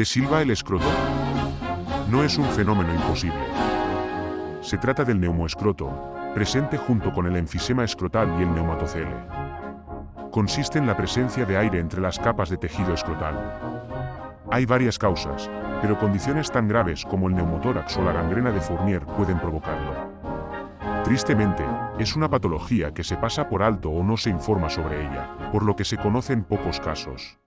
¿Te silba el escroto? No es un fenómeno imposible. Se trata del neumoescroto, presente junto con el enfisema escrotal y el neumatocele. Consiste en la presencia de aire entre las capas de tejido escrotal. Hay varias causas, pero condiciones tan graves como el neumotórax o la gangrena de Fournier pueden provocarlo. Tristemente, es una patología que se pasa por alto o no se informa sobre ella, por lo que se conocen pocos casos.